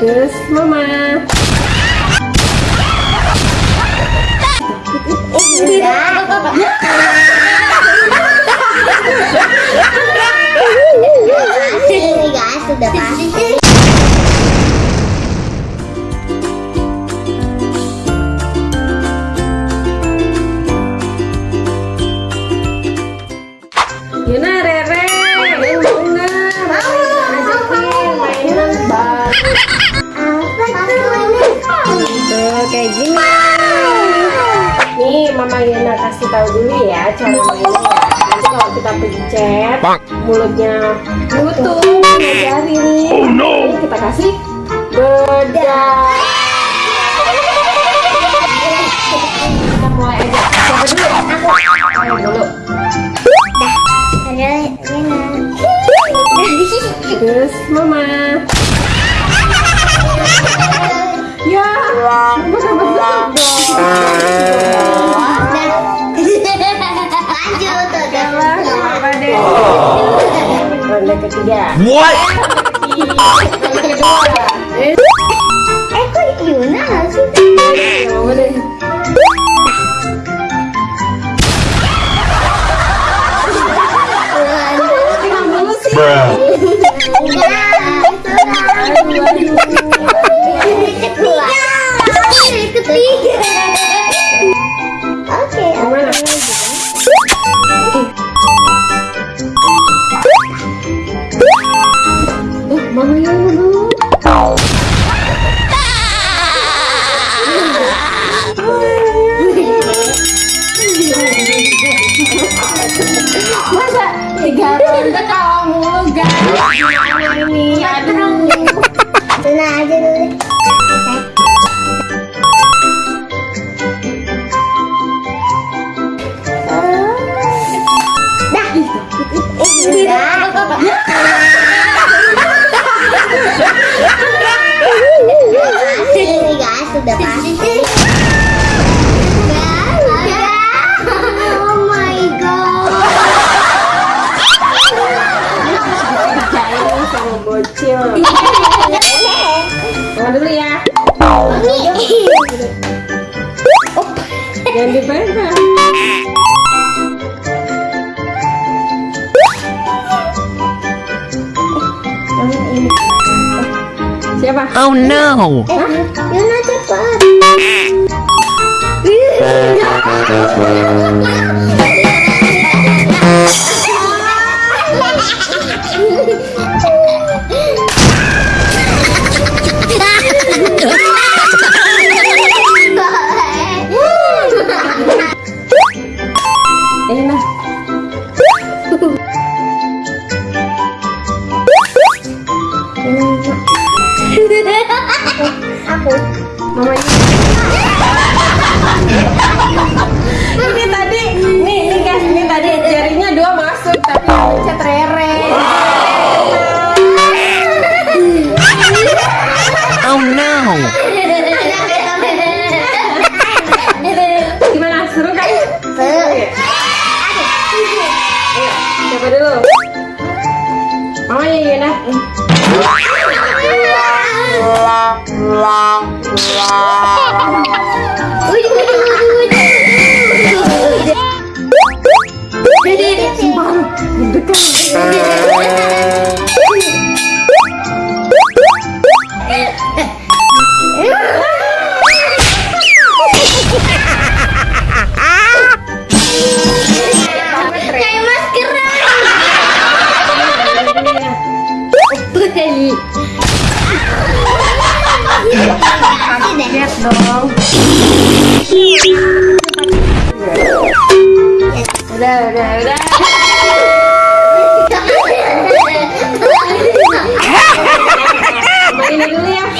Terus mama. Sudah pasti. Mama Yuna kasih tahu dulu ya cara mainnya ya. Nanti kalau kita pencet mulutnya nutup ngajari nih. Oh no. Ini kita kasih bedak. Kita mulai aja. Siapa dulu? Ketiga. What? Kedua. Eh, kok Yuna nggak sih? Masa tiga ronde kalau mulu guys? Gimana ini? Aduh. Yuna aja dulu. Dah. Ini guys, sudah pasti. Oh my god. Jahil sama bocil. Mama dulu ya. Jangan dipegang. Siapa? Oh no. Yuna cepat. Lihat dong. Udah, udah, udah. Mama ini dulu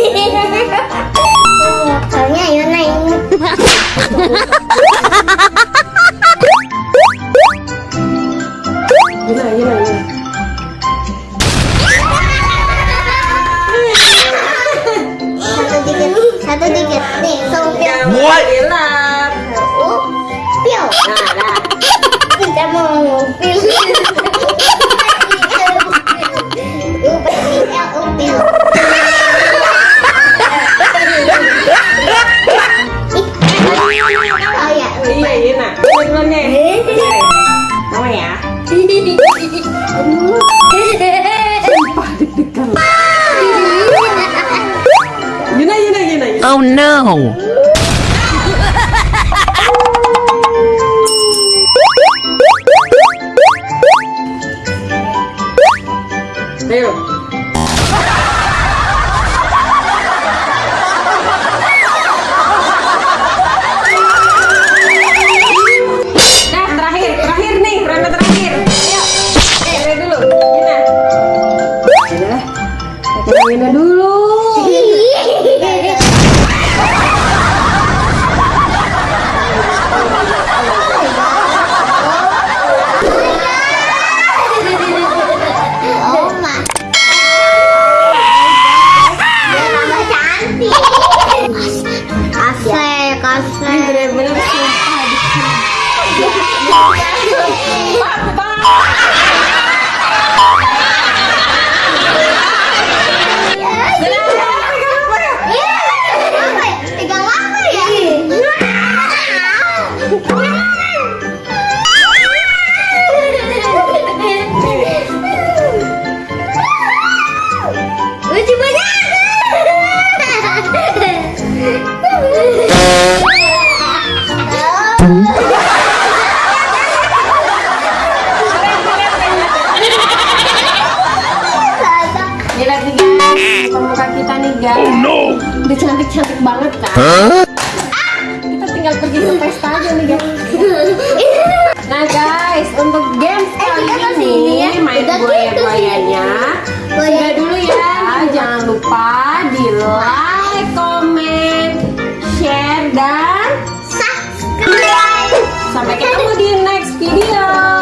Yuna, Yuna, Yuna. Satu dikit, satu dikit. Nih, sopir. What? Oh no! Ayo. Kita nih guys. Udah cantik-cantik banget kan? Huh? Kita tinggal pergi ke pesta aja nih guys. Nah guys, untuk games kali kita ini ke sini ya. main Udah buaya gitu sih. buayanya. Udah dulu ya. Jangan lupa di like, comment, share dan Subscribe. sampai ketemu di next video.